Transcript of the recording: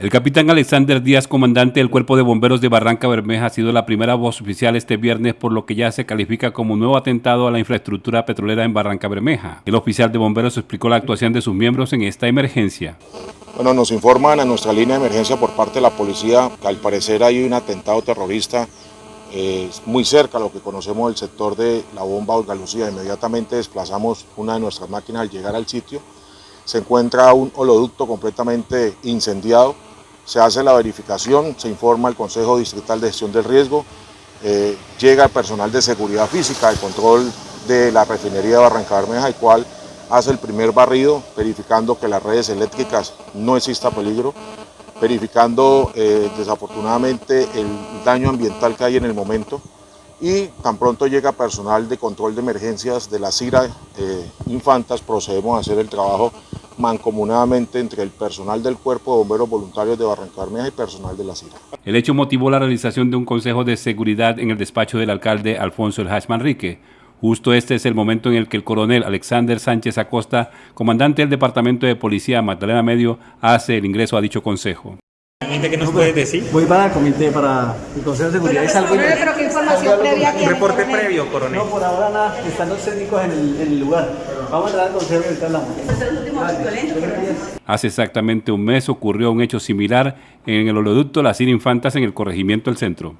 El capitán Alexander Díaz, comandante del Cuerpo de Bomberos de Barranca Bermeja, ha sido la primera voz oficial este viernes, por lo que ya se califica como nuevo atentado a la infraestructura petrolera en Barranca Bermeja. El oficial de bomberos explicó la actuación de sus miembros en esta emergencia. Bueno, nos informan a nuestra línea de emergencia por parte de la policía que al parecer hay un atentado terrorista eh, muy cerca a lo que conocemos del sector de la bomba Olga Lucía. Inmediatamente desplazamos una de nuestras máquinas al llegar al sitio. Se encuentra un holoducto completamente incendiado se hace la verificación, se informa al Consejo Distrital de Gestión del Riesgo, eh, llega el personal de seguridad física, de control de la refinería de Barranca Bermeja, el cual hace el primer barrido, verificando que las redes eléctricas no exista peligro, verificando eh, desafortunadamente el daño ambiental que hay en el momento y tan pronto llega personal de control de emergencias de la CIRA eh, Infantas, procedemos a hacer el trabajo mancomunadamente entre el personal del Cuerpo de Bomberos Voluntarios de Barranca Bermeja y personal de la CIRA. El hecho motivó la realización de un consejo de seguridad en el despacho del alcalde Alfonso El Hash Manrique. Justo este es el momento en el que el coronel Alexander Sánchez Acosta, comandante del Departamento de Policía Magdalena Medio, hace el ingreso a dicho consejo. ¿Qué nos puedes decir? Voy para el comité, para el Consejo de Seguridad. Pero, pero, pero, pero ¿qué información previa ¿Un reporte previo, coronel? No, por ahora nada, están los técnicos en el, en el lugar. Vamos a violentos, coronel. Hace exactamente un mes ocurrió un hecho similar en el oleoducto Las Infantas en el corregimiento del centro.